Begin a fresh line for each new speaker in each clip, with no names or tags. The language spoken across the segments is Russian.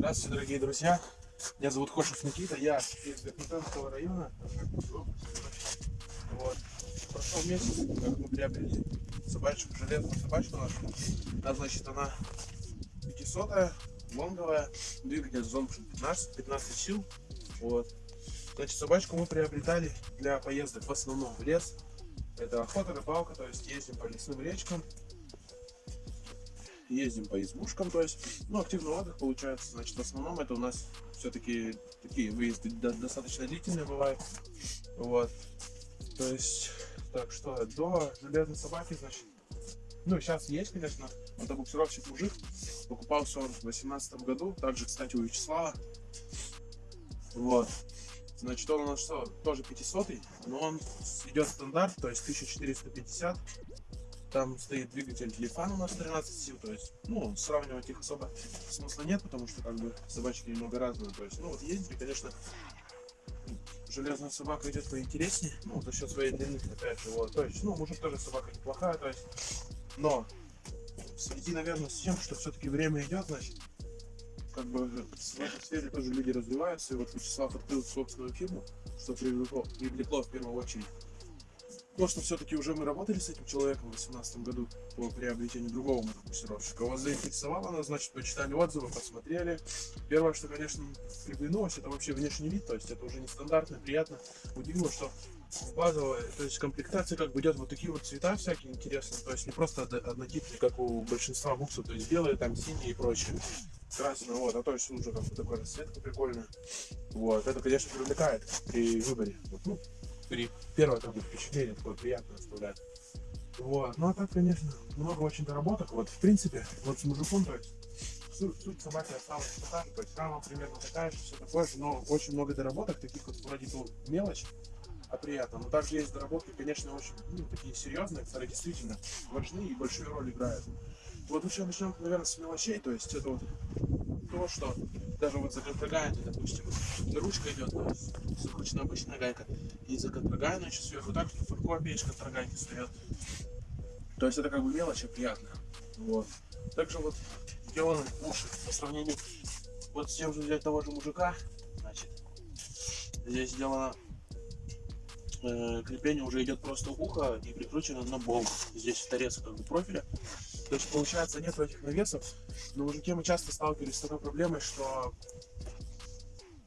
Здравствуйте, дорогие друзья. Меня зовут Хошев Никита, я из Верхнетанского района. Вот. Прошел месяц, как мы приобрели собачку, железную собачку нашу. Да, значит, она 500 лонговая, двигатель Zonction 15, 15 сил. Вот. Значит, собачку мы приобретали для поездок в основном в лес. Это охота, рыбалка, то есть ездим по лесным речкам, ездим по избушкам, то есть, ну, активный отдых получается, значит, в основном это у нас все-таки такие выезды достаточно длительные бывают, вот, то есть, так что, до железной собаки, значит, ну, сейчас есть, конечно, это буксировщик мужик, покупался он в 2018 году, также, кстати, у Вячеслава, вот, значит, он у нас что, тоже 500 но он идет стандарт, то есть 1450 там стоит двигатель Лифан у нас 13 сил, то есть, ну, сравнивать их особо смысла нет, потому что, как бы, собачки немного разные, то есть, ну, вот ездили, конечно, железная собака идет поинтереснее, ну, за счет своей длины, опять же, вот, то есть, ну, мужик тоже собака неплохая, то есть, но, в связи, наверное, с тем, что все-таки время идет, значит, как бы, в этой сфере тоже люди развиваются, и вот Вячеслав открыл собственную фирму, что привлекло, привлекло в первую очередь то, что все-таки уже мы работали с этим человеком в 2018 году по приобретению другого мотокурсировщика. Вас заинтересовало нас, значит, почитали отзывы, посмотрели. Первое, что, конечно, приглянулось, это вообще внешний вид, то есть это уже нестандартно, приятно. Удивило, что базовая, то есть комплектация как бы идет вот такие вот цвета всякие интересные, то есть не просто однотипные, как у большинства буксов, то есть белые, там синие и прочее красный, вот, а то есть уже как бы такой расцветка прикольная. Вот, это, конечно, привлекает при выборе. Ну, при первое бы, впечатление такое приятное оставляет. Вот. Ну а так, конечно, много очень доработок. Вот, в принципе, вот с мужиком, то есть суть, суть собаки осталась такая же, то есть рама примерно такая же, все такое же, но очень много доработок, таких вот вроде ну, мелочь, а приятно. Но также есть доработки, конечно, очень ну, такие серьезные, которые действительно важны и большую роль играют. Вот еще начнем, наверное, с мелочей, то есть это вот то, что даже вот за контрагайной, допустим, ручка идет, обычно обычная гайка, и за контрагайной еще сверху так копеечка контрагайки стоят. То есть это как бы мелочь, а приятно. Вот. Также вот сделаны уши по сравнению вот с тем же взять того же мужика, значит, здесь сделано э, крепление уже идет просто ухо и прикручено на болт. Здесь торец как бы профиля. То есть получается нет этих навесов. Но мужики мы часто сталкивались с такой проблемой, что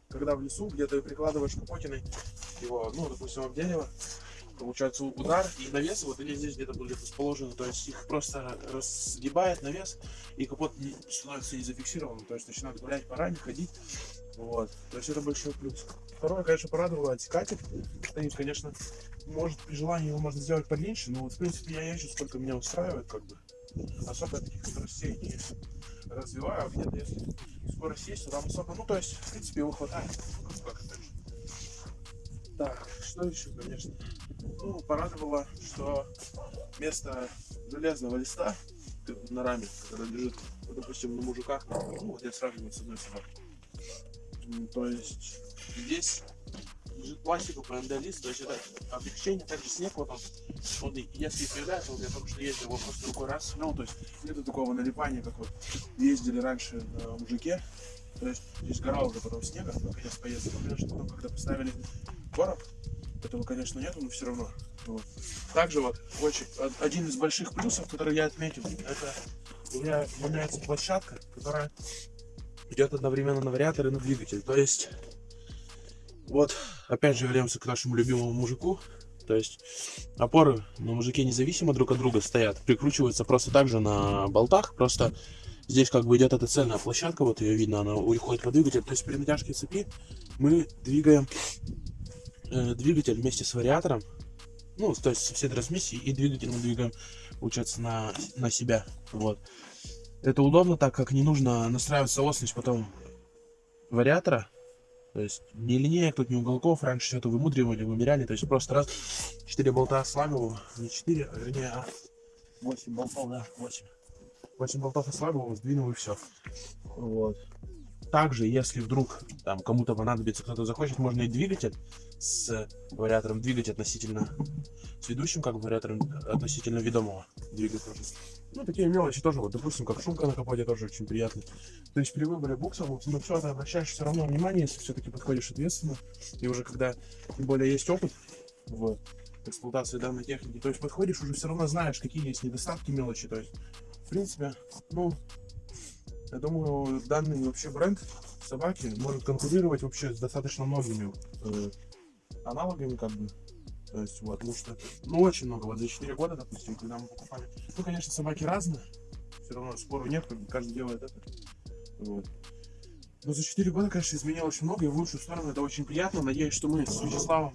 когда в лесу где-то прикладываешь капотиной его, ну, допустим, об дерево, получается удар и навес, вот или здесь где-то будет расположены, то есть их просто разгибает навес, и капот не, становится не зафиксированным, то есть начинает гулять по раме, ходить, вот, то есть это большой плюс. Второе, конечно, порадовало отсекатель, стоит, конечно, может при желании его можно сделать подлиннее, но вот, в принципе, я езжу, сколько меня устраивает, как бы, особо таких скоростей не развиваю, где-то если скорость есть, то там особо, ну то есть, в принципе, его хватает. Так, что еще, конечно? Ну, порадовало, что вместо железного листа на раме, который лежит, ну, допустим, на мужиках, ну, вот я сравниваю с одной собакой. То есть здесь лежит пластиковый НД-лист, то есть это облегчение, также снег вот он, он если появляется, вот я только что ездил, его просто рукой раз ну, то есть нету такого налипания, как вот ездили раньше на мужике, то есть здесь гора уже потом снега, наконец поездил, конечно, потом, когда поставили короб, этого, конечно, нету, но все равно. Вот. Также вот очень, один из больших плюсов, который я отметил, это у меня меняется площадка, которая идет одновременно на вариатор и на двигатель. То есть вот, опять же, вернемся к нашему любимому мужику. То есть опоры на мужике независимо друг от друга стоят, прикручиваются просто так же на болтах, просто здесь как бы идет эта цельная площадка, вот ее видно, она уходит по двигателю. То есть при натяжке цепи мы двигаем э, двигатель вместе с вариатором, ну, то есть все трансмиссии и двигатель мы двигаем, получается, на, на себя, вот. Это удобно, так как не нужно настраивать соосность потом вариатора, то есть ни линеек тут, ни уголков. Раньше все это вымудривали, вымеряли. То есть просто раз 4 болта слабого, не 4, а вернее, а 8 болтов, да, 8. 8 болтов ослабил, сдвинул и все. Вот. Также, если вдруг там кому-то понадобится, кто-то захочет, можно и двигатель с вариатором двигать относительно с ведущим, как вариатором относительно ведомого двигать. Ну, такие мелочи тоже, вот, допустим, как шумка на капоте тоже очень приятно. То есть при выборе букса, вот, на все это обращаешь все равно внимание, если все-таки подходишь ответственно. И уже когда, тем более, есть опыт в эксплуатации данной техники, то есть подходишь, уже все равно знаешь, какие есть недостатки мелочи. То есть, в принципе, ну, я думаю, данный вообще бренд собаки может конкурировать вообще с достаточно многими э, аналогами, как бы. То есть, вот, потому что, ну, очень много. Вот за 4 года, допустим, когда мы покупали. Ну, конечно, собаки разные. Все равно спору нет, как бы каждый делает это. Вот. Но за 4 года, конечно, изменилось очень много, и в лучшую сторону это очень приятно. Надеюсь, что мы с Вячеславом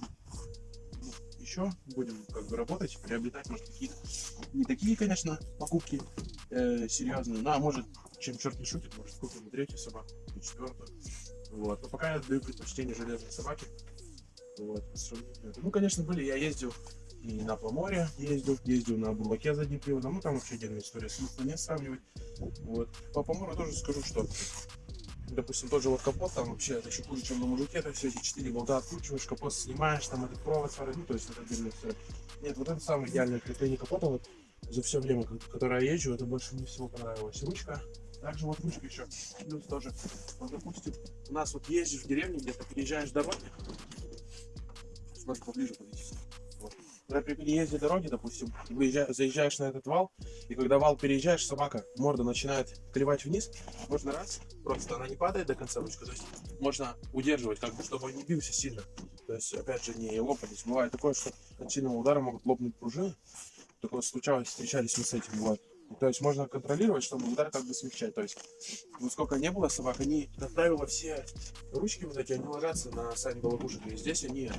ну, еще будем как бы работать, приобретать, может, какие-то не такие, конечно, покупки э, серьезные, ну, а может, чем черт не шутит, может, купим и третью собаку, и четвертую. Вот. Но пока я даю предпочтение железной собаке. Вот. Ну, конечно, были, я ездил и на Поморе ездил, ездил на Бурлаке задним приводом, ну там вообще отдельная история, смысла не сравнивать. Вот. По Помору тоже скажу, что допустим, тот же вот капот, там вообще это еще хуже, чем на мужике, то все эти четыре болта откручиваешь, капот снимаешь, там этот провод сварить, ну, то есть это отдельно все. Нет, вот это самое идеальное крепление капота, вот за все время, которое я езжу, это больше мне всего понравилось. Ручка, также вот ручка еще, плюс тоже, вот, допустим, у нас вот ездишь в деревне, где-то переезжаешь дороги, немножко поближе подойти. Когда при переезде дороги, допустим, заезжаешь на этот вал, и когда вал переезжаешь, собака, морда начинает клевать вниз, можно раз, просто она не падает до конца ручка, то есть можно удерживать, как бы, чтобы он не бился сильно. То есть, опять же, не лопались. Бывает такое, что от сильного удара могут лопнуть пружины. Такое случалось, встречались мы с этим, вот. То есть можно контролировать, чтобы удар как бы смягчать. То есть, ну сколько не было собак, они, как правило, все ручки вот эти, они ложатся на сами балагушек. И здесь они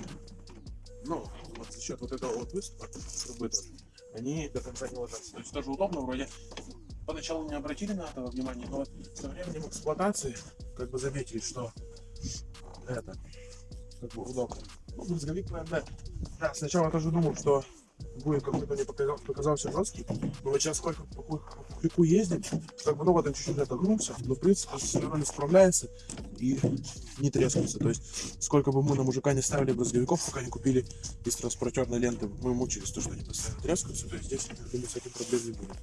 ну, вот за счет вот этого вот выступа, трубы тоже, они до конца не ложатся. То есть тоже удобно, вроде поначалу не обратили на это внимание, но вот со временем эксплуатации как бы заметили, что это как бы удобно. Ну, брызговик, наверное, да, сначала тоже думал, что будет какой-то мне показал, показался жесткий. Но вот сейчас сколько по пухляку ездим, как бы, ну вот он чуть-чуть отогнулся, но в принципе с не справляется и не трескается. То есть сколько бы мы на мужика не ставили брызговиков, пока не купили из транспортерной ленты, мы мучились то, что они постоянно трескаются, то есть здесь, я думаю, с этим проблем не будет.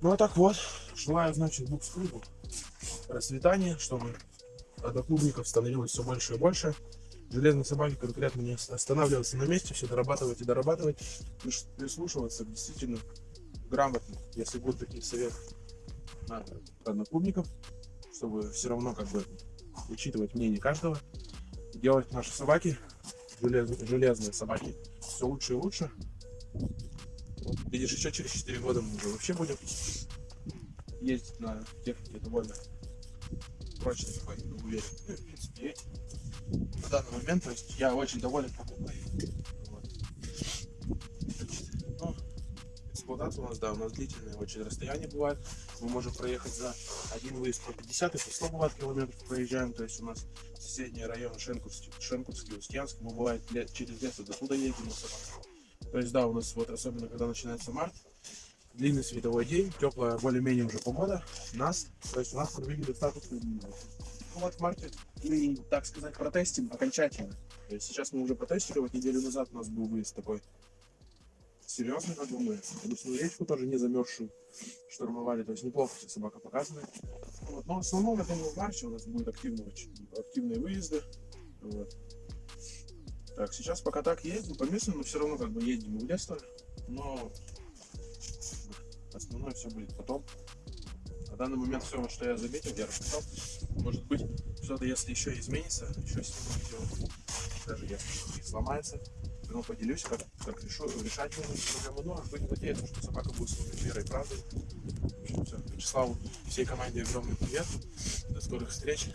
Ну а так вот, желаю, значит, букс-клубу расцветания, чтобы одноклубников становилось все больше и больше железной собаки конкретно не останавливаться на месте, все дорабатывать и дорабатывать, прислушиваться действительно грамотно, если будут такие советы на одноклубников, чтобы все равно как бы учитывать мнение каждого, делать наши собаки, железные, железные собаки, все лучше и лучше. Вот, видишь, еще через 4 года мы уже вообще будем ездить на технике довольно прочно уверен. Ну, в принципе, на данный момент. То есть я очень доволен покупкой. Вот. ну, эксплуатация у нас, да, у нас длительные очень расстояния бывает. Мы можем проехать за один выезд по 50 и по 100 бывает километров проезжаем. То есть у нас соседние районы Шенкурский, Шенкурский Устьянск. Мы бывает лет, через лето до туда едем. То есть да, у нас вот особенно когда начинается март, длинный световой день, теплая более-менее уже погода, нас, то есть у нас длинные. Ну вот в марте мы, так сказать, протестим окончательно. Сейчас мы уже протестили, вот неделю назад у нас был выезд такой серьезный, как бы мы обычную речку тоже не замерзшую штурмовали, то есть неплохо себе собака показывает. Вот. Но в основном, думаю, в марте у нас будут активные, очень, активные выезды. Вот. Так, сейчас пока так ездим по месту, но все равно как бы едем в лес тоже. Но основное все будет потом. На данный момент все, что я заметил, я рассказал. Может быть, что-то, если еще изменится, еще сниму видео. Даже если сломается, то поделюсь, как, как решу, решать эту проблему. Но будем надеяться, что собака будет служить верой и правдой. В общем, все. Вячеславу, всей команде огромный привет. До скорых встреч.